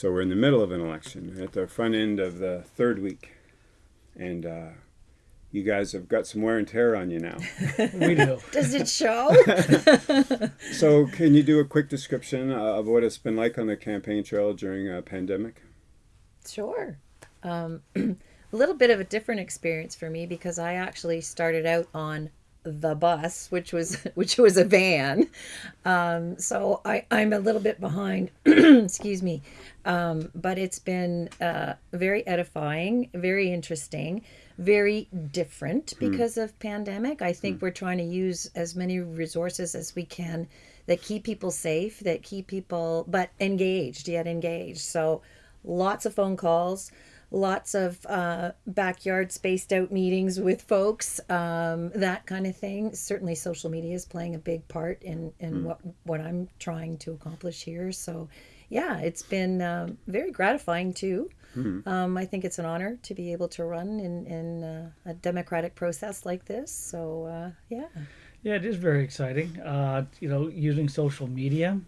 So we're in the middle of an election, at the front end of the third week, and uh, you guys have got some wear and tear on you now. we do. Does it show? so, can you do a quick description uh, of what it's been like on the campaign trail during a pandemic? Sure. Um, a little bit of a different experience for me because I actually started out on the bus, which was which was a van. Um, so I, I'm a little bit behind. excuse me, um, but it's been uh, very edifying, very interesting, very different because mm. of pandemic. I think mm. we're trying to use as many resources as we can that keep people safe, that keep people but engaged yet engaged. So lots of phone calls lots of uh, backyard spaced out meetings with folks, um, that kind of thing. Certainly, social media is playing a big part in, in mm. what, what I'm trying to accomplish here. So, yeah, it's been um, very gratifying too. Mm. Um, I think it's an honor to be able to run in, in uh, a democratic process like this. So, uh, yeah. Yeah, it is very exciting. Uh, you know, using social media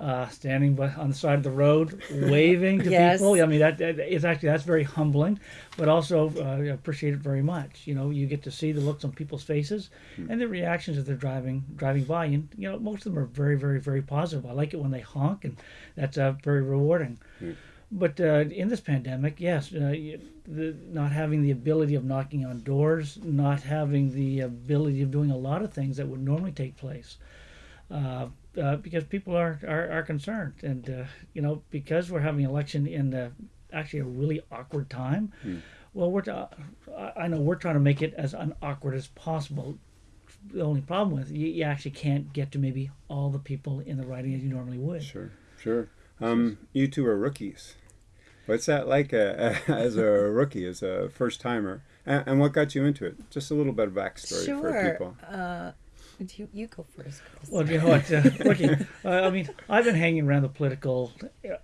uh, standing by, on the side of the road, waving to yes. people. I mean, that, that is actually that's very humbling, but also uh, appreciate it very much. You know, you get to see the looks on people's faces mm. and the reactions as they're driving driving by, and you know, most of them are very, very, very positive. I like it when they honk, and that's uh, very rewarding. Mm. But uh, in this pandemic, yes, uh, the, not having the ability of knocking on doors, not having the ability of doing a lot of things that would normally take place. Uh, because people are, are, are concerned. And, uh, you know, because we're having an election in the, actually a really awkward time, mm. well, we're to, I know we're trying to make it as unawkward as possible. The only problem with you, you actually can't get to maybe all the people in the riding as you normally would. Sure, sure. Um, you two are rookies. What's that like uh, as a rookie, as a first timer? And, and, what got you into it? Just a little bit of backstory sure. for people. Uh, you, you go first, Chris. Well, you know what? Uh, okay. uh, I mean, I've been hanging around the political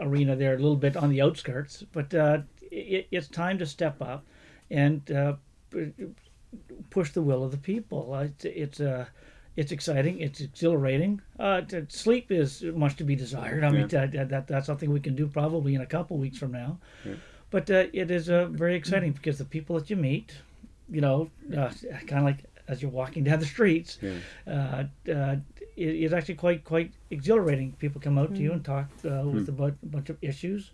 arena there a little bit on the outskirts, but uh, it, it's time to step up and uh, push the will of the people. It's it's, uh, it's exciting. It's exhilarating. Uh, sleep is much to be desired. I yeah. mean, that, that, that's something we can do probably in a couple weeks from now. Yeah. But it is very exciting because the people that you meet, you know, kind of like as you're walking down the streets. Yeah. Uh, uh, it, it's actually quite quite exhilarating. People come out mm. to you and talk uh, mm. with a, bu- a, bunch of issues,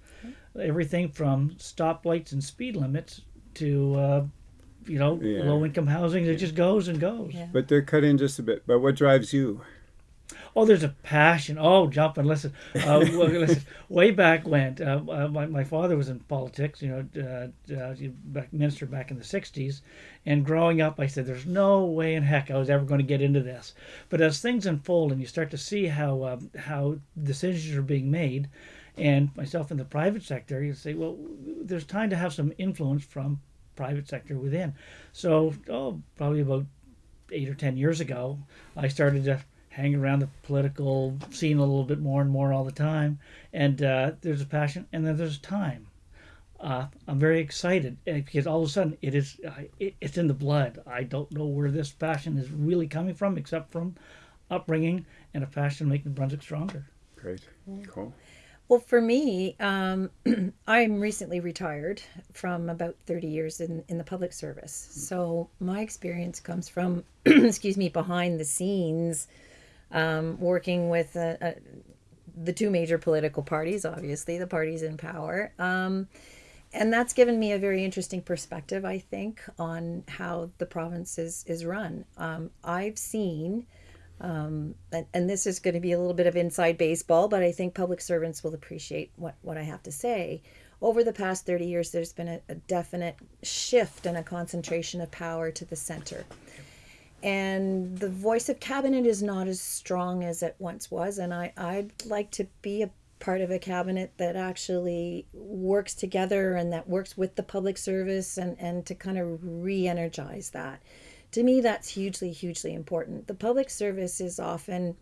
everything from stoplights and speed limits to uh, you know yeah. low income housing. It just goes and goes. Yeah. But they're cut in just a bit. But what drives you? Oh, there's a passion. Oh, jump and listen. Uh, listen way back when uh, uh, my, my father was in politics, you know, uh, uh, back, minister back in the 60s. And growing up, I said, there's no way in heck I was ever going to get into this. But as things unfold and you start to see how, um, how decisions are being made, and myself in the private sector, you say, well, there's time to have some influence from private sector within. So, oh, probably about eight or ten years ago, I started to hang around the political scene a little bit more and more all the time. And uh, there's a passion, and then there's time. Uh, I'm very excited eh, because all of a sudden it is uh, it, it's in the blood. I don't know where this passion is really coming from, except from upbringing and a passion making Brunswick stronger. Great, cool. Well, for me, um, I'm recently retired from about 30 years in, in the public service. So my experience comes from, excuse me, behind the scenes um, working with uh, uh, the two major political parties, obviously, the parties in power. Um, and that's given me a very interesting perspective, I think, on how the province is, is run. Um, I've seen, um, and, and, this is going to be a little bit of inside baseball, but I think public servants will appreciate what, what I have to say. Over the past 30 years, there's been a, a definite shift and a concentration of power to the center and the voice of cabinet is not as strong as it once was and I, i'd like to be a part of a cabinet that actually works together and that works with the public service and, and to kind of re-energize that. To me that's hugely hugely important. The public service is often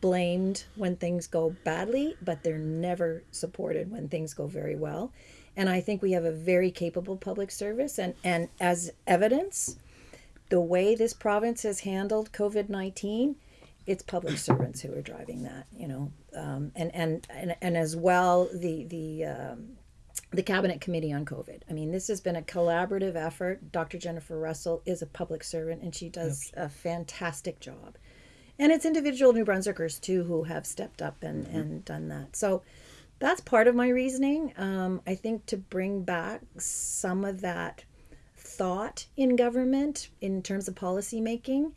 blamed when things go badly but they're never supported when things go very well. And i think we have a very capable public service and and as evidence the way this province has handled COVID 19 it's public servants who are driving that, you know, um, and, and and and as well the the um, the cabinet committee on COVID. I mean, this has been a collaborative effort. Dr. Jennifer Russell is a public servant, and she does yep. a fantastic job. And it's individual New Brunswickers too who have stepped up and mm-hmm. and done that. So that's part of my reasoning. Um, I think to bring back some of that thought in government in terms of policy making.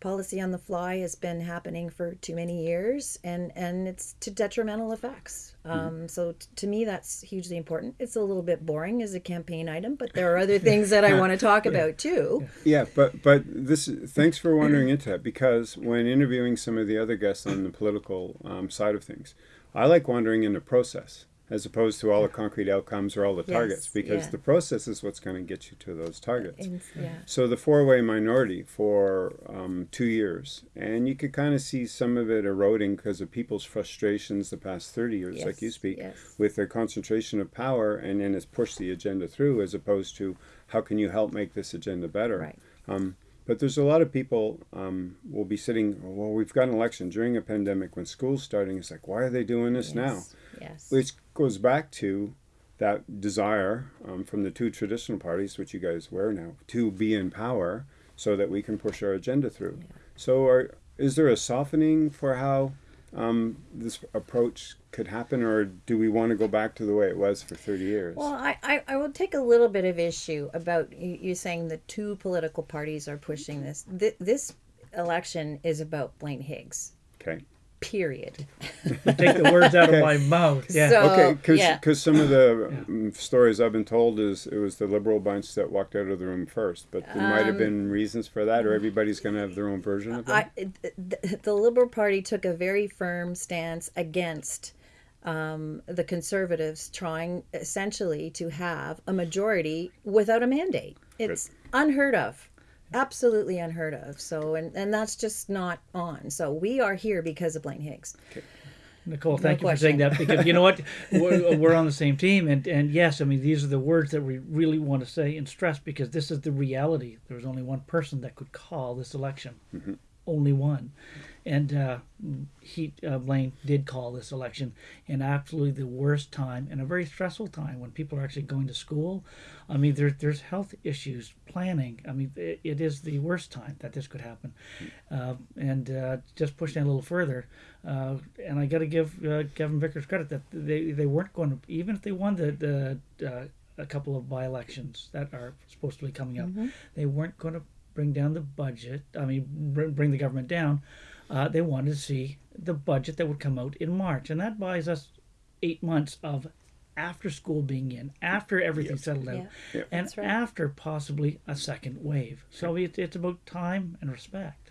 Policy on the fly has been happening for too many years and and it's to detrimental effects. Mm-hmm. um, so t- to me that's hugely important. It's a little bit boring as a campaign item but there are other things that i want to talk about too. Yeah but but this thanks for wandering into that because when interviewing some of the other guests on the political um, side of things i like wandering into process as opposed to all the concrete outcomes or all the targets, because yeah. the process is what's going to get you to those targets. Yeah. So the four-way minority for um, two years, and you could kind of see some of it eroding because of people's frustrations the past 30 years, yes. like you speak, yes. with the concentration of power, and then it's pushed the agenda through as opposed to how can you help make this agenda better. Right. Um, but there's a lot of people um, will be sitting, well, we've got an election during a pandemic when school's starting. It's like, why are they doing this yes. now? Yes. Which goes back to that desire um, from the two traditional parties, which you guys wear now, to be in power so that we can push our agenda through. Yeah. So, are, is there a softening for how um, this approach could happen, or do we want to go back to the way it was for 30 years? Well, I, I, I will take a little bit of issue about you, you saying the two political parties are pushing this. Th- this election is about Blaine Higgs. Okay period. Take the words out okay. of my mouth. Yeah. So, okay, because yeah. Cause some of the yeah. stories I've been told is it was the liberal bunch that walked out of the room first, but there um, might have um, been reasons for that, or everybody's going to have their own version of that. I, the, the Liberal Party took a very firm stance against. Um, the conservatives trying essentially to have a majority without a mandate. It's right. unheard of absolutely unheard of. So, and, and that's just not on. So we are here because of Blaine Higgs. Okay. Nicole, thank no you question. for saying that because you know what, we're, we're, on the same team, and and yes, I mean these are the words that we really want to say and stress because this is the reality. There's only one person that could call this election, mm-hmm. only one, and uh, he uh, Blaine did call this election in absolutely the worst time and a very stressful time when people are actually going to school. I mean, there, there's health issues, planning. I mean, it, it is the worst time that this could happen. Uh, and uh, just pushing it a little further, uh, and I got to give uh, Kevin Vickers credit that they, they weren't going to even if they won the, the a couple of by elections that are supposed to be coming up, mm-hmm. they weren't going to bring down the budget. I mean, bring the government down uh, they wanted to see the budget that would come out in March, and that buys us eight months of after school being in, after everything yep. settled out, yeah. and right. after possibly a second wave. So it, it's about time and respect.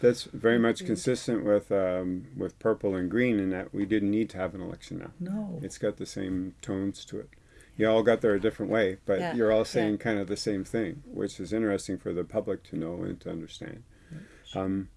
That's very much consistent with um, with purple and green in that we didn't need to have an election now. No, it's got the same tones to it. You all got there a different way, but yeah. you're all saying yeah. kind of the same thing, which is interesting for the public to know and to understand. Um,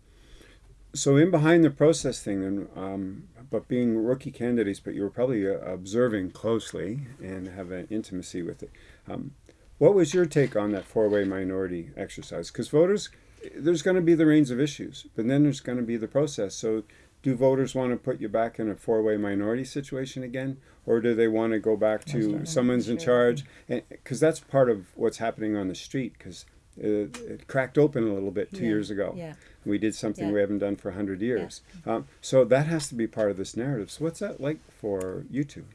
so in behind the process thing, and um, but being rookie candidates, but you were probably uh, observing closely and have an intimacy with it. Um, what was your take on that four-way minority exercise? Because voters, there's going to be the range of issues, but then there's going to be the process. So, do voters want to put you back in a four-way minority situation again, or do they want to go back to someone's in charge? Because that's part of what's happening on the street. Because it, it, cracked open a little bit two yeah. years ago. Yeah. We did something yeah. we haven't done for 100 years. Yeah. Um, so that has to be part of this narrative. So what's that like for you two?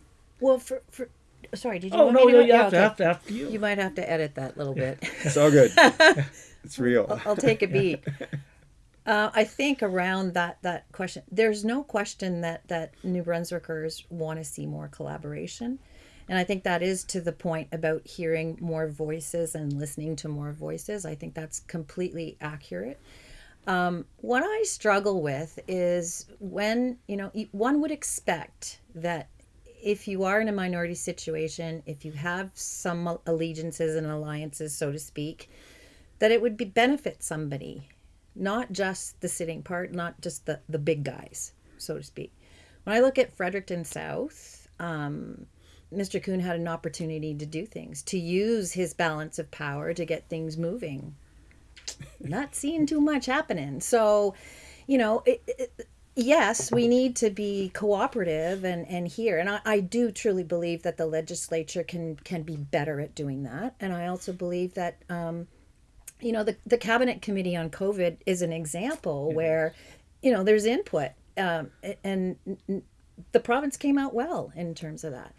Well, for, for sorry, did you oh, want no, me to? you have, to, have to, have to, you. You might have to edit that a little bit. it's all good. it's real. I'll, I'll take a beat. Uh, I think around that that question, there's no question that that New Brunswickers want to see more collaboration. And I think that is to the point about hearing more voices and listening to more voices. I think that's completely accurate. Um, what I struggle with is when, you know, one would expect that if you are in a minority situation, if you have some allegiances and alliances, so to speak, that it would be benefit somebody, not just the sitting part, not just the, the big guys, so to speak. When I look at Fredericton South, um, Mr. Coon had an opportunity to do things, to use his balance of power to get things moving. Not seeing too much happening. So, you know, it, it, yes, we need to be cooperative and, and here. And I, I do truly believe that the legislature can, can be better at doing that. And I also believe that, um, you know, the, the cabinet committee on COVID is an example yeah. where, you know, there's input um, and the province came out well in terms of that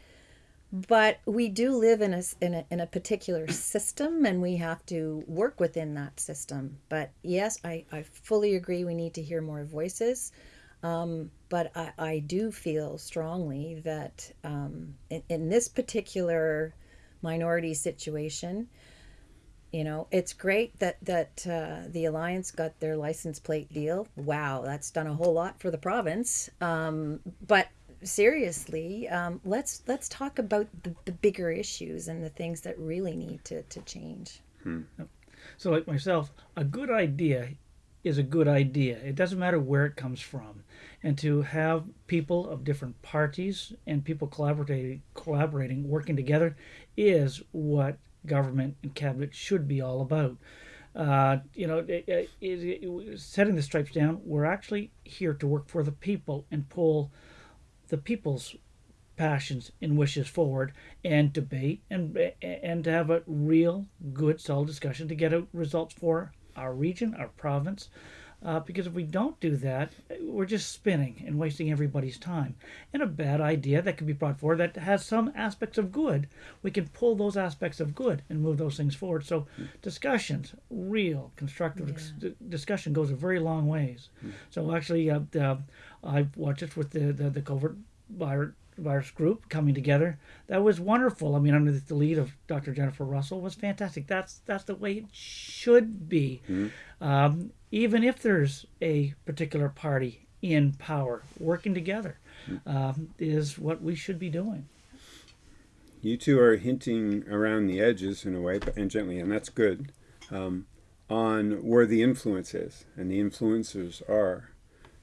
but we do live in a, in a in a particular system and we have to work within that system. But yes i, I fully agree we need to hear more voices. Um, but I, I do feel strongly that um, in, in this particular minority situation you know it's great that that uh, the alliance got their license plate deal. Wow that's done a whole lot for the province. Um, but seriously, um, let's let's talk about the, the bigger issues and the things that really need to, to change. Hmm. So, like myself, a good idea is a good idea. It doesn't matter where it comes from, and to have people of different parties and people collaborating, collaborating, working together, is what government and cabinet should be all about. Uh, you know, it, it, it, setting the stripes down, we're actually here to work for the people and pull the people's passions and wishes forward and debate and and to have a real good solid discussion to get out results for our region our province uh, because if we don't do that we're just spinning and wasting everybody's time and a bad idea that can be brought forward that has some aspects of good we can pull those aspects of good and move those things forward so discussions real constructive yeah. discussion goes a very long ways mm-hmm. so actually uh, uh, I've watched it with the, the, the COVID virus, virus group coming together. That was wonderful. I mean, under the lead of Dr. Jennifer Russell was fantastic. That's that's the way it should be. Mm-hmm. Um, even if there's a particular party in power, working together mm-hmm. um, is what we should be doing. You two are hinting around the edges in a way, but and gently, and that's good. Um, on where the influence is and the influencers are.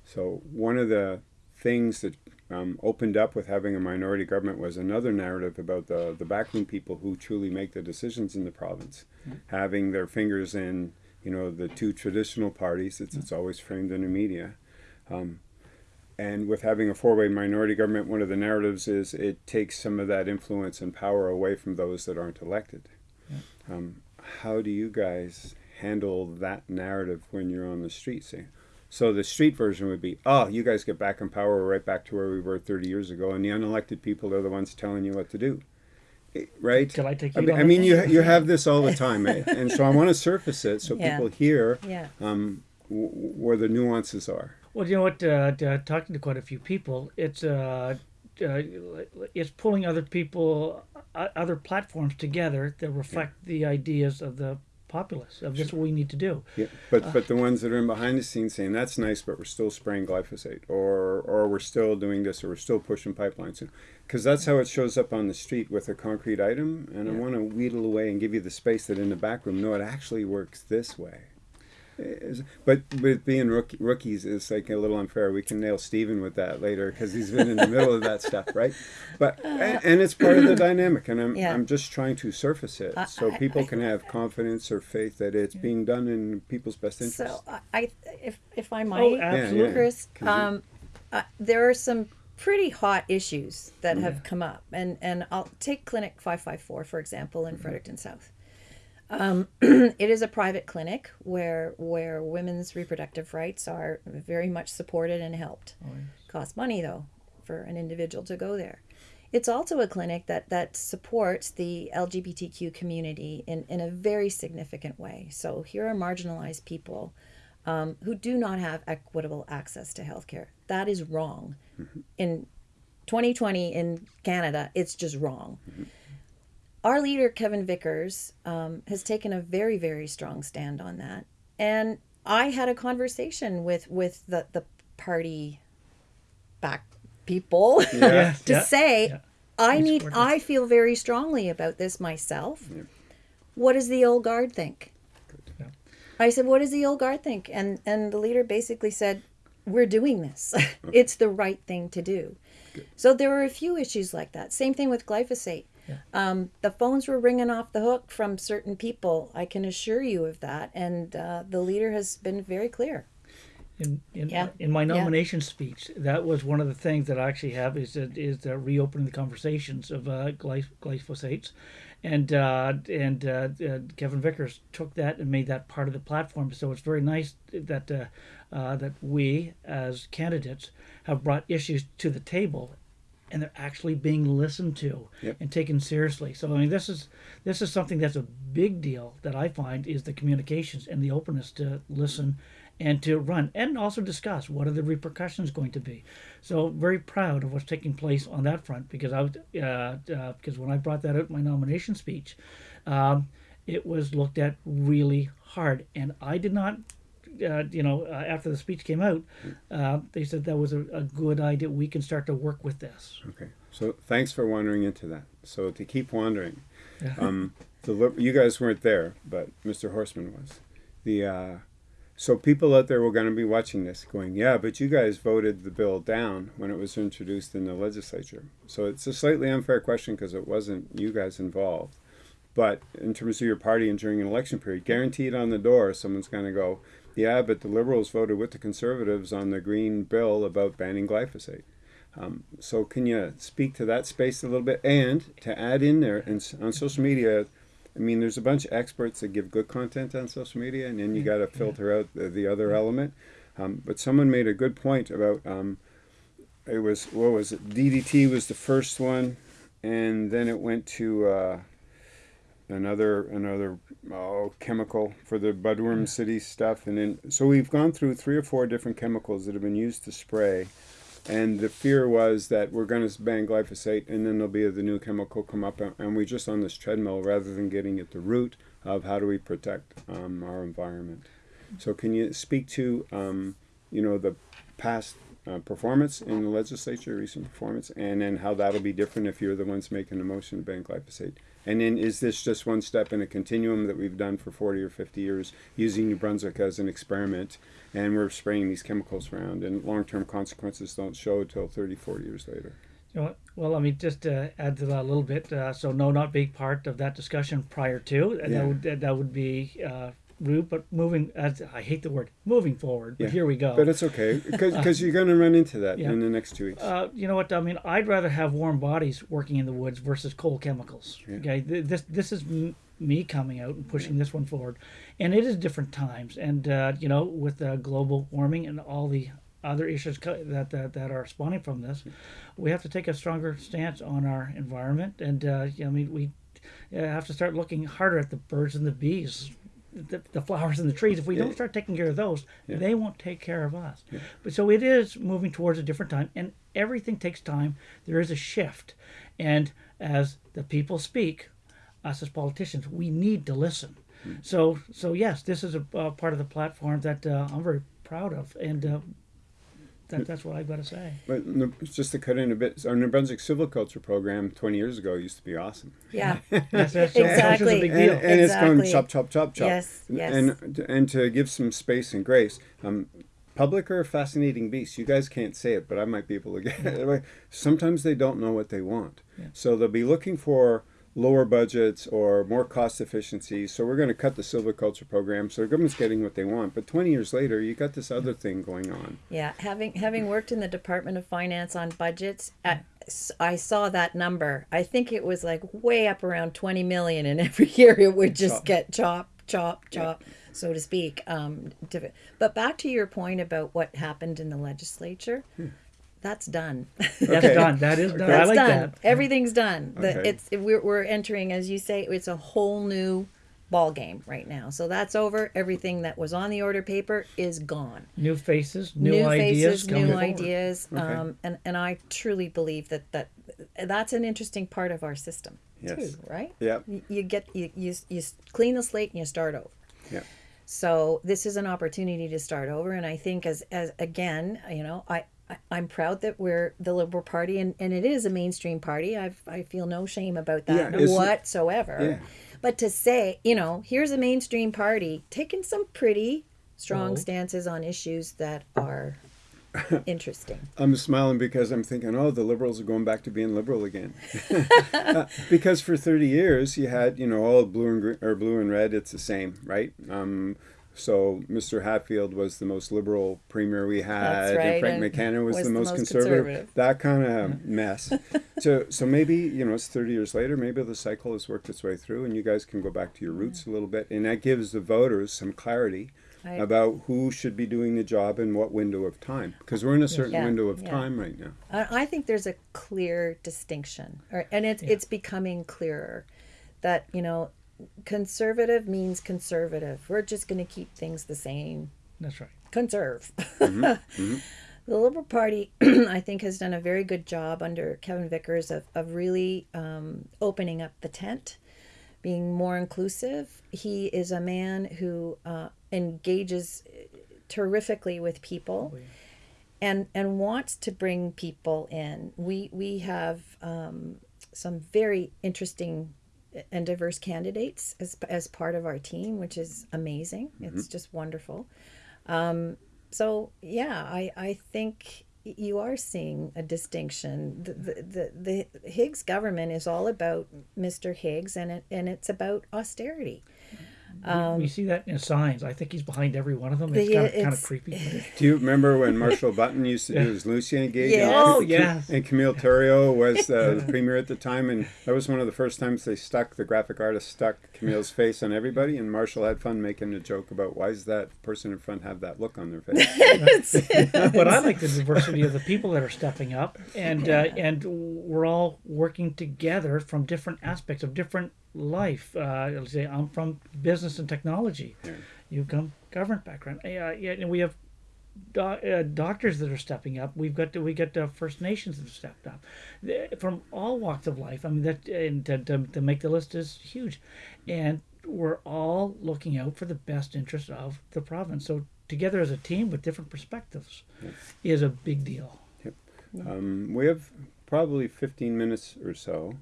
So one of the things that um, opened up with having a minority government was another narrative about the, the backroom people who truly make the decisions in the province, having their fingers in, you know, the two traditional parties. It's, it's always framed in the media. Um, and with having a four-way minority government, one of the narratives is it takes some of that influence and power away from those that aren't elected. Yeah. Um, how do you guys handle that narrative when you're on the street saying, so the street version would be, oh, you guys get back in power, we're right back to where we were 30 years ago, and the unelected people are the ones telling you what to do. Right? Can I take I mean, I mean you, you have this all the time, eh? and so I want to surface it so yeah. people hear yeah. um, w- where the nuances are. Well, you know what? Uh, uh, talking to quite a few people, it's uh, uh it's pulling other people, uh, other platforms together that reflect yeah. the ideas of the populace of just what we need to do. Yeah, but uh, but the ones that are in behind the scenes saying that's nice, but we're still spraying glyphosate, or or we're still doing this, or we're still pushing pipelines, because that's how it shows up on the street with a concrete item. And yeah. I want to wheedle away and give you the space that in the back room, no, it actually works this way but with being rookie, rookies is like a little unfair. We can nail Steven with that later because he's been in the middle of that stuff, right? But and, and, it's part of the dynamic, and I'm yeah. I'm just trying to surface it so I, people I, can have confidence or faith that it's yeah. being done in people's best interest. So I, if if I might, oh, absolutely, yeah, Chris, um, uh, there are some pretty hot issues that have come up, and and I'll take Clinic Five Five Four for example in mm-hmm. Fredericton South. Um, it is a private clinic where where women's reproductive rights are very much supported and helped. Oh, yes. Costs money though for an individual to go there. It's also a clinic that that supports the LGBTQ community in, in a very significant way. So here are marginalized people um, who do not have equitable access to healthcare. That is wrong. Mm-hmm. In 2020 in Canada, it's just wrong. Mm-hmm our leader Kevin Vickers um, has taken a very very strong stand on that, and I had a conversation with with the the party back people yeah. to yeah. say yeah. I need I feel very strongly about this myself. What does the old guard think? I said, "What does the old guard think?" And and the leader basically said, "We're doing this. it's the right thing to do." Good. So there were a few issues like that. Same thing with glyphosate. Yeah. Um, the phones were ringing off the hook from certain people. I can assure you of that. And uh, the leader has been very clear. in in, Yeah. in my Yeah. nomination speech, that was one of the things that I actually have is that is uh, reopening the conversations of uh, glyph- glyphosates, and uh, and uh, uh, Kevin Vickers took that and made that part of the platform. So it's very nice that uh, uh, that we as candidates have brought issues to the table. And they're actually being listened to Yep. and taken seriously. So I mean, this is this is something that's a big deal that I find is the communications and the openness to listen and to run and also discuss what are the repercussions going to be. So very proud of what's taking place on that front because I was uh, uh, because when I brought that out in my nomination speech, um, it was looked at really hard, and I did not. Uh, you know, uh, after the speech came out, uh, they said that was a, a good idea. We can start to work with this. Okay, so thanks for wandering into that. So to keep wandering, um, the you guys weren't there, but Mr. Horsman was. The uh, so people out there were going to be watching this, going, "Yeah, but you guys voted the bill down when it was introduced in the legislature." So it's a slightly unfair question because it wasn't you guys involved. But in terms of your party and during an election period, guaranteed on the door, someone's going to go, "Yeah, but the Liberals voted with the Conservatives on the Green bill about banning glyphosate." Um, so can you speak to that space a little bit and to add in there and on social media? I mean, there's a bunch of experts that give good content on social media, and then you got to filter out the, the other element. Um, but someone made a good point about um, it was what was it? DDT was the first one, and then it went to uh, another another oh, chemical for the Budworm City stuff, and then so we've gone through three or four different chemicals that have been used to spray. And the fear was that we're going to ban glyphosate, and then there'll be the new chemical come up, and- and we're just on this treadmill rather than getting at the root of how do we protect um, our environment. So, can you speak to, um, you know, the past uh, performance in the legislature, recent performance, and then how that'll be different if you're the ones making the motion to ban glyphosate? And then, is this just one step in a continuum that we've done for 40 or 50 years, using New Brunswick as an experiment, and we're spraying these chemicals around, and long-term consequences don't show until 30, 40 years later? You know? Well, I mean, just to add to that a little bit. Uh, so, no, not being part of that discussion prior to, and Yeah. that would that would be uh, rude. But moving, as I hate the word moving forward, but Yeah. here we go. But it's okay, because you're going to run into that Yeah. in the next two weeks. Uh, you know what? I mean, I'd rather have warm bodies working in the woods versus cold chemicals. Yeah. Okay, this this is me coming out and pushing this one forward, and it is different times, and uh, you know, with uh, global warming and all the other issues that, that that are spawning from this, we have to take a stronger stance on our environment, and uh, you know, I mean, we uh, have to start looking harder at the birds and the bees. The, the flowers and the trees. If we Yeah. don't start taking care of those, Yeah. they won't take care of us. But so it is moving towards a different time, and everything takes time. There is a shift, and as the people speak, us as politicians, we need to listen. So, so yes, this is a uh, part of the platform that uh, I'm very proud of, and uh, that, that's what I've got to say. But just to cut in a bit, our New Brunswick silviculture program 20 years ago used to be awesome. Yeah. Yes, that's, so- so a Exactly. big And, deal. and it's going chop, chop, chop, chop. Yes, yes. And, and to give some space and grace, um, public are a fascinating beast. You guys can't say it, but I might be able to get it. Sometimes they don't know what they want. Yeah. So they'll be looking for lower budgets or more cost efficiency. So we're going to cut the silviculture program. So the government's getting what they want. But 20 years later, you got this other thing going on. Yeah, having having worked in the Department of Finance on budgets, at, I saw that number. I think it was like way up around twenty million, and every year it would just Chop. get chop, chop, chop, so to speak. Um, but back to your point about what happened in the legislature, that's done. That's Okay. done. That is done. I That's like done. that. Everything's done. The, Okay. It's we're, we're entering, as you say, it's a whole new ball game right now. So that's over. Everything that was on the order paper is gone New faces, new, ideas, faces, coming new forward. ideas, Okay. um, and and I truly believe that that that's an interesting part of our system Yes. too, right? Yep. You, you get you, you you clean the slate and you start over. Yep. So this is an opportunity to start over, and I think as as again, you know, I. I- I'm proud that we're the Liberal Party, and, and it is a mainstream party. I've, I feel no shame about that Yeah, whatsoever. Yeah. But to say, you know, here's a mainstream party taking some pretty strong Bold. stances on issues that are interesting. I'm smiling because I'm thinking, oh, the liberals are going back to being liberal again. Uh, because for 30 years you had, you know, all blue and green, or blue and red, it's the same, right? Um, So Mr. Hatfield was the most liberal premier we had, right. and Frank and McKenna was, was, the, most, the most conservative. conservative. That kind of mess. so, so maybe you know it's thirty years later. Maybe the cycle has worked its way through, and you guys can go back to your roots yeah. a little bit, and that gives the voters some clarity right. about who should be doing the job in what window of time, because we're in a certain yeah. window of yeah. time right now. I think there's a clear distinction, and it's it's becoming clearer that you know conservative means conservative. We're just going to keep things the same. That's right. Conserve. Mm-hmm. mm-hmm. The Liberal Party, I think, has done a very good job under Kevin Vickers of, of really um, opening up the tent, being more inclusive. He is a man who uh, engages terrifically with people. Oh, yeah. And, and wants to bring people in. We we have um, some very interesting and diverse candidates as, as part of our team, which is amazing. Mm-hmm. It's just wonderful. Um, so yeah, I, I think you are seeing a distinction. The, the, the, the Higgs government is all about Mr. Higgs and it, and it's about austerity. Um, we, see that in signs. I think he's behind every one of them. It's, the, kind, of, it's kind of creepy. Do you remember when Marshall Button used to do his Lucien gig? Yes. And, oh, yeah. And Camille Theriault was uh, the premier at the time, and that was one of the first times they stuck, the graphic artist stuck Camille's face on everybody, and Marshall had fun making a joke about why does that person in front have that look on their face? but I like the diversity of the people that are stepping up, and uh, and we're all working together from different aspects of different life. Uh, let's say I'm from business and technology. Yeah. You come government background. Uh, yeah, and we have do- uh, doctors that are stepping up. We've got to, we got uh, First Nations that have stepped up from all walks of life. I mean that and to, to, to make the list is huge, and we're all looking out for the best interest of the province. So together as a team with different perspectives yep. is a big deal. Yep. Um, we have probably 15 minutes or so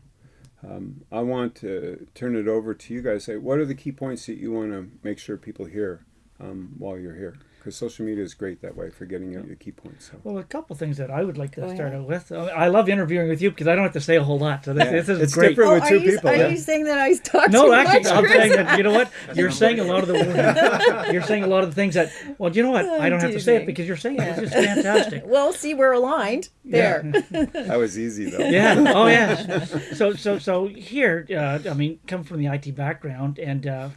um, I want to turn it over to you guys. Say, what are the key points that you want to make sure people hear um, while you're here? Because social media is great that way for getting out your key points. So. Well, a couple things that I would like to start out with. I love interviewing with you because I don't have to say a whole lot. So this, yeah. this is it's great. different with oh, two you, people. Are yeah. you saying that I talk No, too actually, much, I'm saying that you know what you're saying a lot of the you're saying a lot of the things that. Well, you know what? I don't have to say it because you're saying it. It's just fantastic. well, see, we're aligned there. Yeah. that was easy though. Yeah. Oh yeah. So so so here, uh, I mean, come from the IT background and. Uh,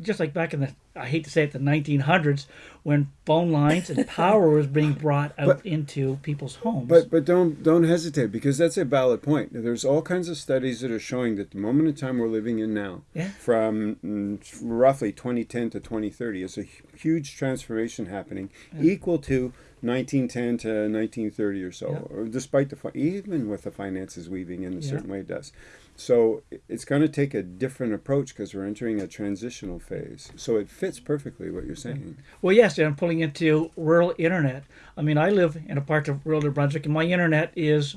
just like back in the I hate to say it the 1900s when phone lines and power was being brought out but, into people's homes. But but don't don't hesitate because that's a valid point. There's all kinds of studies that are showing that the moment in time we're living in now, yeah. from mm, roughly 2010 to 2030, is a huge transformation happening, yeah. equal to 1910 to 1930 or so, yeah. or despite the even with the finances weaving in a certain way it does. So it's going to take a different approach because we're entering a transitional phase. So it fits perfectly what you're saying. Well, yes, and I'm pulling into rural internet. I mean, I live in a part of rural New Brunswick, and my internet is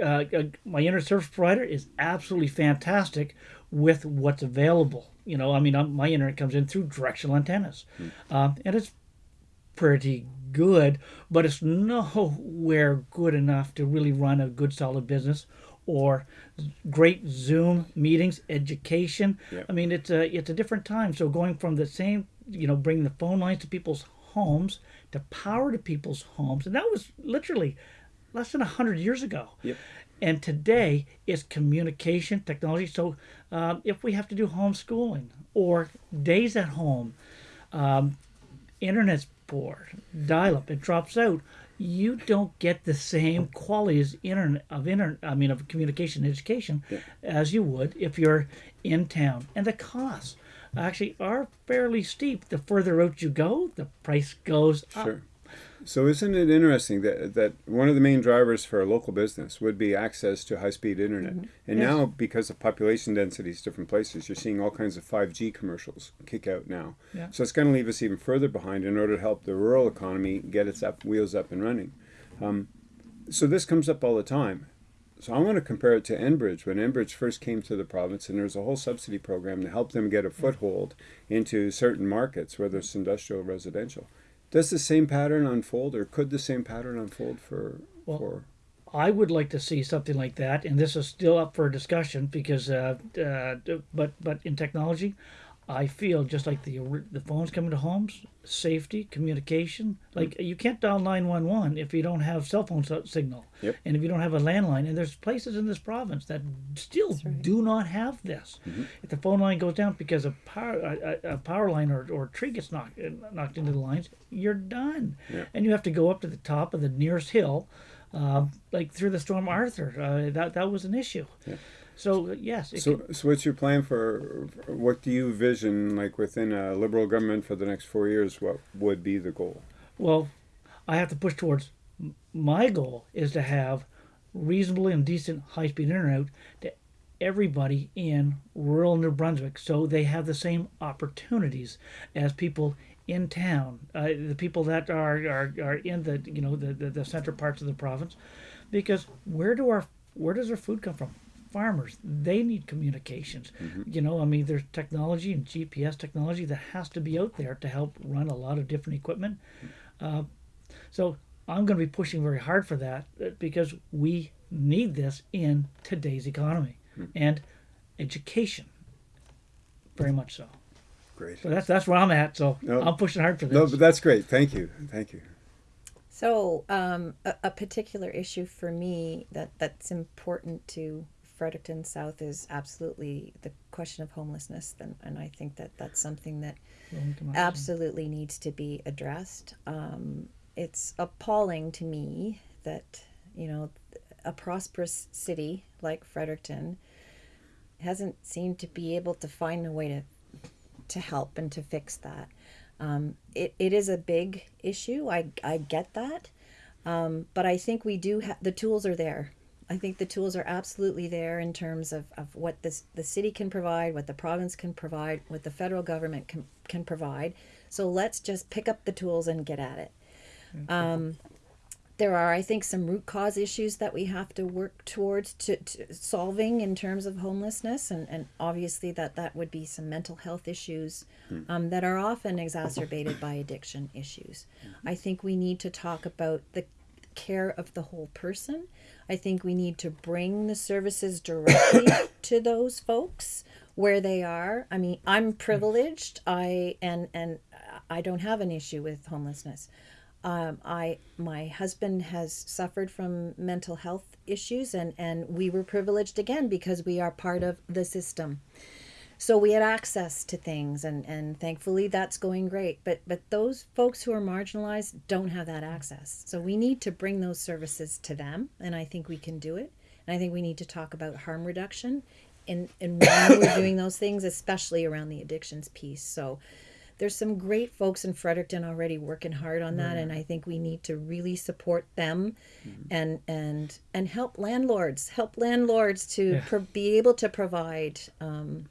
uh, uh, my internet service provider is absolutely fantastic with what's available. You know, I mean, I'm, my internet comes in through directional antennas, uh, and it's pretty good, but it's nowhere good enough to really run a good, solid business or great Zoom meetings, education. I mean, it's a it's a different time. So going from the same, you know, bringing the phone lines to people's homes to power to people's homes, and that was literally less than hundred years ago. Yep. And today it's communication technology. So um, if we have to do homeschooling or days at home, um, internet's poor, dial up, it drops out you don't get the same oh. quality as internet of internet I mean of communication education yeah. as you would if you're in town. And the costs actually are fairly steep. The further out you go, the price goes up. Sure. So isn't it interesting that that one of the main drivers for a local business would be access to high-speed internet, mm-hmm. and yes. now because of population densities, different places, you're seeing all kinds of 5G commercials kick out now. Yeah. So it's going to leave us even further behind in order to help the rural economy get its up wheels up and running. Um, so this comes up all the time. So I want to compare it to Enbridge. When Enbridge first came to the province, and there's a whole subsidy program to help them get a foothold into certain markets, whether it's industrial or residential does the same pattern unfold, or could the same pattern unfold for well, for? I would like to see something like that, and this is still up for discussion because, uh, uh, but but in technology, I feel just like the the phones coming to homes, safety, communication. Like you can't dial nine one one if you don't have cell phone signal, yep. and if you don't have a landline. And there's places in this province that still right. do not have this. Mm-hmm. If the phone line goes down because a power a, a power line or, or a tree gets knocked knocked into the lines, you're done, yep. and you have to go up to the top of the nearest hill, uh, like through the storm Arthur. Uh, that that was an issue. Yep. So yes. So, can... so what's your plan for? What do you vision like within a liberal government for the next four years? What would be the goal? Well, I have to push towards. My goal is to have reasonably and decent high-speed internet to everybody in rural New Brunswick, so they have the same opportunities as people in town, uh, the people that are, are, are in the you know the, the, the center parts of the province, because where do our where does our food come from? Farmers. They need communications. Mm-hmm. you know i mean there's technology and gps technology that has to be out there to help run a lot of different equipment. Uh, so i'm going to be pushing very hard for that uh, because we need this in today's economy. Mm-hmm. and education very much so. Great. So that's that's where i'm at so no, i'm pushing hard for this. no but that's great. Thank you. Thank you. So um, a, a, particular issue for me that that's important to Fredericton South is absolutely the question of homelessness, and, and I think that that's something that absolutely needs to be addressed. Um, it's appalling to me that you know a prosperous city like Fredericton hasn't seemed to be able to find a way to to help and to fix that. Um, it, it is a big issue. I, I get that. Um, but I think we do have the tools are there. I think the tools are absolutely there in terms of, of what this, the city can provide, what the province can provide, what the federal government can, can provide. So let's just pick up the tools and get at it. Um, there are, I think, some root cause issues that we have to work towards to, to solving in terms of homelessness, and, and obviously that that would be some mental health issues hmm. um, that are often exacerbated by addiction issues. Hmm. I think we need to talk about the care of the whole person. I think we need to bring the services directly to those folks where they are. I mean, I'm privileged. I and and I don't have an issue with homelessness. Um, I my husband has suffered from mental health issues, and and we were privileged again because we are part of the system so we had access to things and and thankfully that's going great. But but those folks who are marginalized don't have that access. So we need to bring those services to them and i think we can do it. And i think we need to talk about harm reduction and and when we're doing those things especially around the addictions piece. So there's some great folks in Fredericton already working hard on that, and I think we need to really support them, mm-hmm. and and and help landlords, help landlords to yeah. pro- be able to provide um,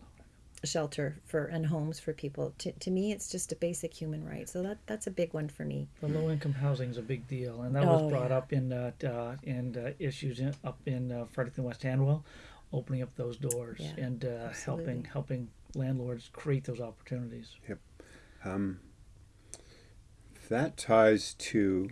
shelter for and homes for people. To, to me, it's just a basic human right. So that that's a big one for me. The low income housing is a big deal, and that oh, was brought yeah. up in uh, uh, in uh, issues in, up in uh, Fredericton West Hanwell, opening up those doors yeah, and uh, helping helping landlords create those opportunities. Yep. Um, that ties to.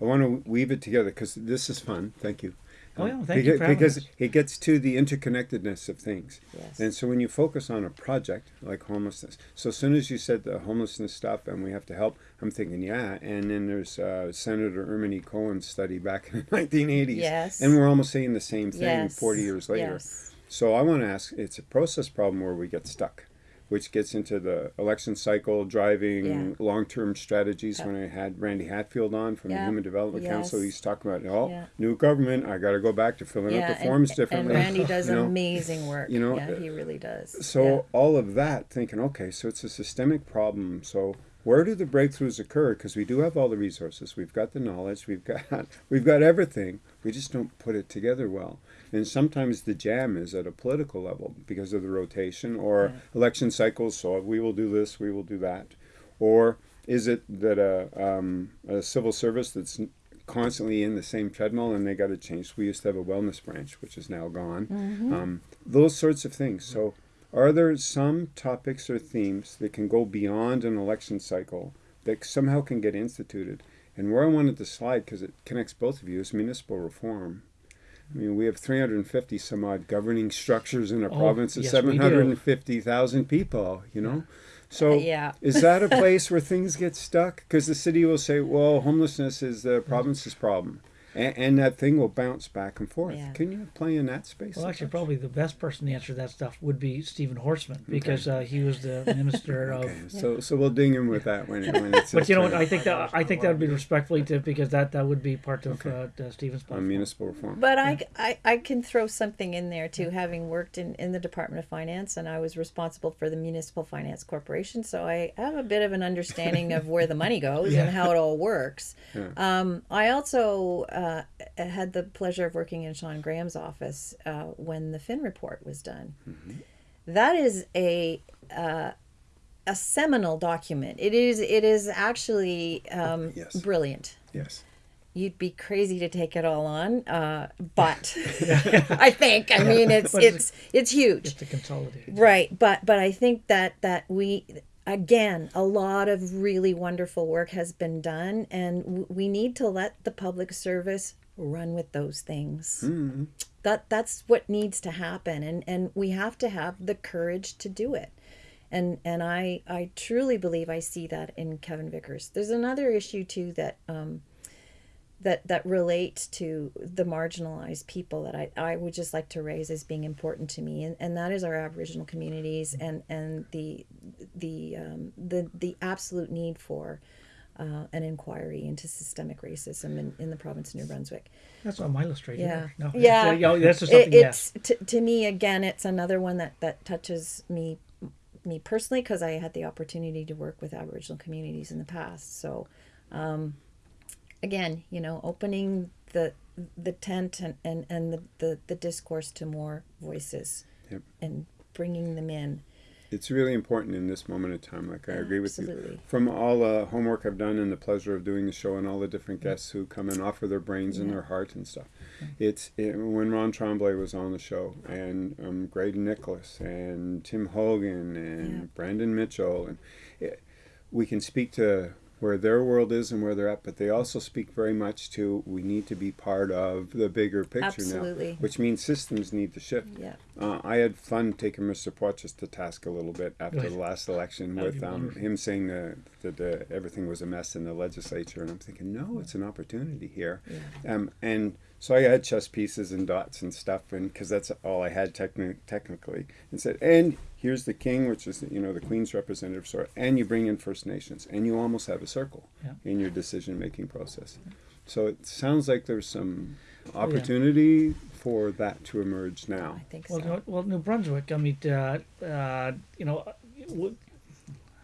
I want to weave it together because this is fun. Thank you. Oh, yeah, thank because, you because it gets to the interconnectedness of things. Yes. And so when you focus on a project like homelessness, so as soon as you said the homelessness stuff and we have to help, I'm thinking, yeah. And then there's uh, Senator Erminie Cohen's study back in the 1980s. Yes. And we're almost saying the same thing yes. 40 years later. Yes. So I want to ask, it's a process problem where we get stuck which gets into the election cycle, driving yeah. long-term strategies. When I had Randy Hatfield on from the Human Development yes. Council, he's talking about, oh, yeah. new government, I got to go back to filling out the and, forms differently. And Randy does you know? amazing work. You know, yeah, he uh, really does. So all of that, thinking, okay, so it's a systemic problem. So where do the breakthroughs occur? Because we do have all the resources, we've got the knowledge, we've got we've got everything. We just don't put it together well. And sometimes the jam is at a political level because of the rotation or yeah. election cycles. So we will do this, we will do that. Or is it that a, um, a civil service that's constantly in the same treadmill and they got to change? We used to have a wellness branch, which is now gone. Mm-hmm. Um, those sorts of things. So, are there some topics or themes that can go beyond an election cycle that somehow can get instituted? And where I wanted to slide, because it connects both of you, is municipal reform I mean, we have 350 some odd governing structures in a oh, province of yes, 750,000 people, you know? So, uh, yeah. is that a place where things get stuck? Because the city will say, well, homelessness is the province's problem and, and, that thing will bounce back and forth. Yeah. Can you play in that space? Well, actually, probably the best person to answer that stuff would be Stephen Horsman because okay. uh, he was the minister okay. of. So, so we'll ding him with that when, when it's. but you know what? I think that I think that would be respectfully to because that that would be part of okay. uh, Stephen's platform. On municipal reform. But yeah. I, I I can throw something in there too. Having worked in in the Department of Finance and I was responsible for the Municipal Finance Corporation, so I have a bit of an understanding of where the money goes yeah. and how it all works. Um, I also. Uh, had the pleasure of working in Shawn Graham's office uh, when the Finn report was done. Mm-hmm. That is a uh, a seminal document. It is it is actually um, yes. brilliant. Yes. You'd be crazy to take it all on, uh, but I think I mean it's it's it's huge. Just to consolidate. Right, but but I think that that we again, a lot of really wonderful work has been done, and we need to let the public service run with those things. Mm-hmm. That that's what needs to happen, and and we have to have the courage to do it. And and I I truly believe I see that in Kevin Vickers. There's another issue too that um, that that relates to the marginalized people that I, I would just like to raise as being important to me and, and that is our Aboriginal communities and and the the um, the the absolute need for uh, an inquiry into systemic racism in, in the province of New Brunswick. That's on my list right yeah. No, yeah. yeah. That's just something, it, it's yeah. to, to me again. It's another one that that touches me me personally because I had the opportunity to work with Aboriginal communities in the past. So, um, again, you know, opening the the tent and and, and the, the, the discourse to more voices yep. and bringing them in it's really important in this moment of time. Like I agree with Absolutely. you. From all the homework I've done and the pleasure of doing the show and all the different guests who come and offer their brains yeah. and their heart and stuff. It's it, when Ron Tremblay was on the show and um, Graydon Nicholas and Tim Hogan and yeah. Brandon Mitchell and it, we can speak to where their world is and where they're at, but they also speak very much to we need to be part of the bigger picture Absolutely. now, which means systems need to shift. Yeah. Uh, I had fun taking Mr. Porteous to task a little bit after the last election with um, him saying that, that uh, everything was a mess in the legislature, and I'm thinking, no, it's an opportunity here. Yeah. Um, and so I had chess pieces and dots and stuff, and because that's all I had techni- technically, and said, and here's the king, which is you know the queen's representative sort, and you bring in First Nations, and you almost have a circle yeah. in your decision making process. So it sounds like there's some opportunity yeah. for that to emerge now. I think so. Well, well New Brunswick. I mean, uh, uh, you know, w-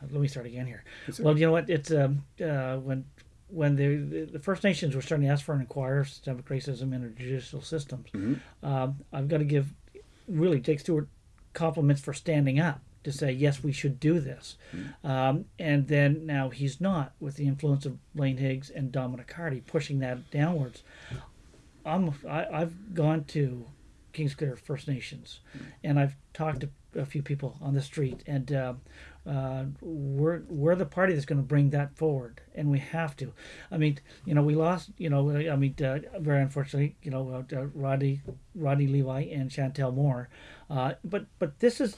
let me start again here. Well, you know what? It's um, uh, when when the, the First Nations were starting to ask for an inquiry of systemic racism in our judicial systems. Mm-hmm. Um, I've got to give really Jake Stewart compliments for standing up to say yes we should do this mm-hmm. um, and then now he's not with the influence of Blaine Higgs and Dominic Cardy pushing that downwards I'm, I, I've gone to Kingsclear First Nations mm-hmm. and I've talked to a few people on the street and uh, uh, we're we're the party that's going to bring that forward, and we have to. I mean, you know, we lost. You know, I mean, uh, very unfortunately, you know, uh, Roddy Roddy Levi and Chantel Moore, uh, but but this is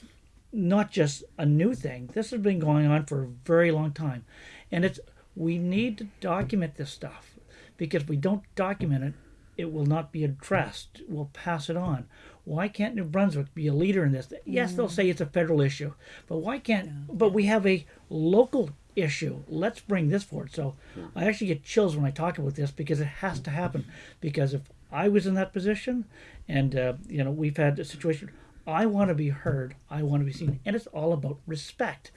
not just a new thing. This has been going on for a very long time, and it's we need to document this stuff because if we don't document it, it will not be addressed. We'll pass it on. Why can't New Brunswick be a leader in this? Yes, they'll say it's a federal issue, but why can't? But we have a local issue. Let's bring this forward. So I actually get chills when I talk about this because it has to happen. Because if I was in that position, and uh, you know we've had a situation, I want to be heard. I want to be seen, and it's all about respect.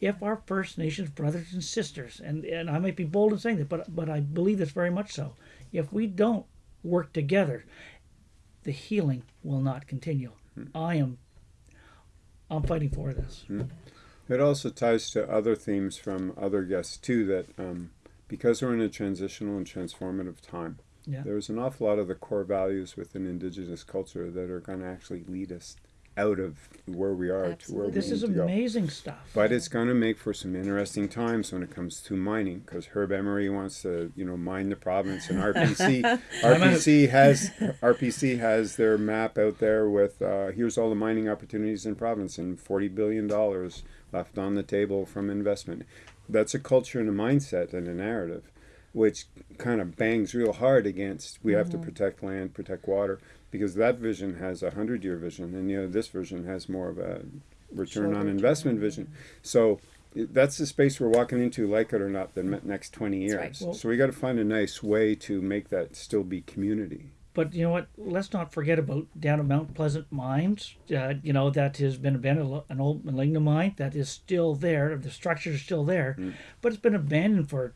If our First Nations brothers and sisters, and and I might be bold in saying that, but but I believe this very much so. If we don't work together, the healing will not continue. Mm. I am I'm fighting for this. Mm. It also ties to other themes from other guests too that um, because we're in a transitional and transformative time, yeah. there's an awful lot of the core values within indigenous culture that are going to actually lead us out of where we are to where we This need is to go. amazing stuff. But it's going to make for some interesting times when it comes to mining, because Herb Emery wants to, you know, mine the province, and RPC, RPC has RPC has their map out there with uh, here's all the mining opportunities in province, and forty billion dollars left on the table from investment. That's a culture and a mindset and a narrative, which kind of bangs real hard against we have to protect land, protect water, because that vision has a hundred year vision, and you know this vision has more of a return on investment vision. So that's the space we're walking into, like it or not, the next 20 years. right. Well- so we got to find a nice way to make that still be community. But you know what? Let's not forget about down at Mount Pleasant Mines. Uh, you know that has been abandoned, an old Maligna mine that is still there. The structure is still there, but it's been abandoned for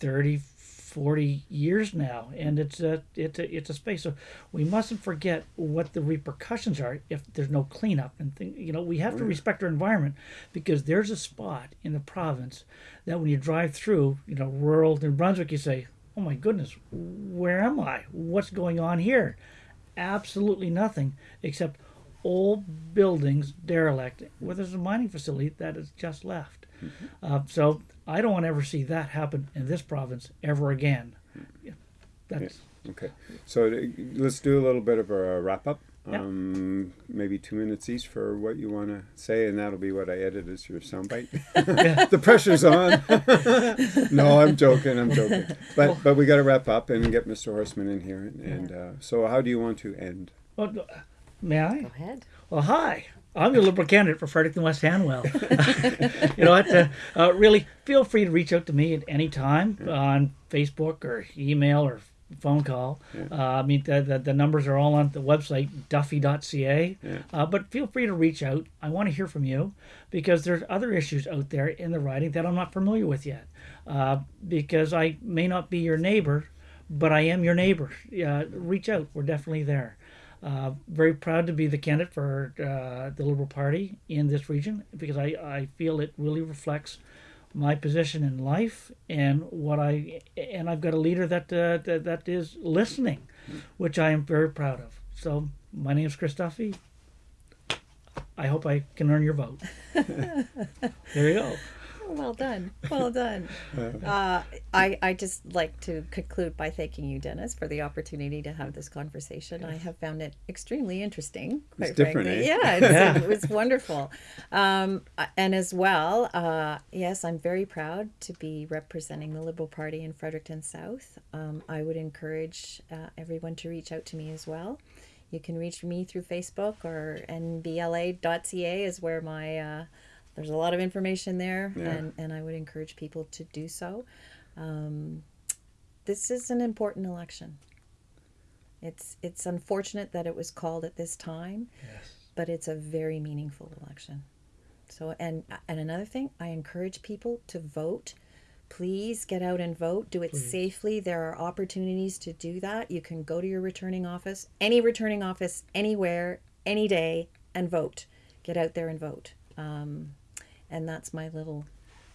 30, 40 years now, and it's a it's a it's a space. So we mustn't forget what the repercussions are if there's no cleanup and thing. You know, we have to respect our environment because there's a spot in the province that when you drive through, you know, rural New Brunswick, you say, "Oh my goodness, where am I? What's going on here?" Absolutely nothing except old buildings derelict where there's a mining facility that is just left. Uh, so I don't want to ever see that happen in this province ever again. Yeah, Okay. So uh, let's do a little bit of a wrap up. Yeah. Um, maybe two minutes each for what you want to say, and that'll be what I edit as your soundbite. the pressure's on. no, I'm joking. I'm joking. But but we got to wrap up and get Mr. Horsman in here. And uh, so, how do you want to end? well, uh, may I? Go ahead. Well, hi. I'm your Liberal candidate for Fredericton West Hanwell. you know what? Uh, uh, really, feel free to reach out to me at any time on Facebook or email or phone call. Uh, I mean, the, the, the numbers are all on the website, duffy.ca. Yeah. Uh, but feel free to reach out. I want to hear from you because there's other issues out there in the riding that I'm not familiar with yet. Uh, because I may not be your neighbor, but I am your neighbor. Reach out. We're definitely there. Uh, very proud to be the candidate for uh, the Liberal Party in this region because I, I feel it really reflects my position in life and what I and I've got a leader that uh, that, that is listening, which I am very proud of. So my name is Chris Duffy. I hope I can earn your vote. there you go. Well done. Well done. Uh, I, I just like to conclude by thanking you, Dennis, for the opportunity to have this conversation. I have found it extremely interesting. Quite different, frankly. eh? Yeah, it's, Yeah. it was wonderful. Um, and as well, uh, yes, I'm very proud to be representing the Liberal Party in Fredericton South. Um, I would encourage uh, everyone to reach out to me as well. You can reach me through Facebook or nbla.ca is where my uh, there's a lot of information there, Yeah. and, and I would encourage people to do so. Um, this is an important election. It's it's unfortunate that it was called at this time, Yes. but it's a very meaningful election. So and and another thing, I encourage people to vote. Please get out and vote. Do it safely. There are opportunities to do that. You can go to your returning office, any returning office, anywhere, any day, and vote. Get out there and vote. Um, and that's my little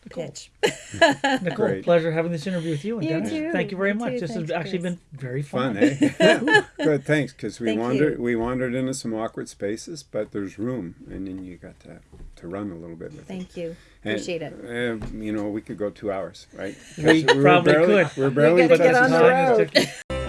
pitch. Nicole, Great. pleasure having this interview with you. And You Dennis, too. Thank you very You much. too. This has actually Chris. been very fun. Fun, eh? Good, thanks. Because we Thank wandered, you. we wandered into some awkward spaces, but there's room, and then you got to to run a little bit with it. Thank you. And, Appreciate it. uh, you know, we could go two hours, right? We were probably barely, could. We're barely gotta get touching on the the- road. Time is ticking.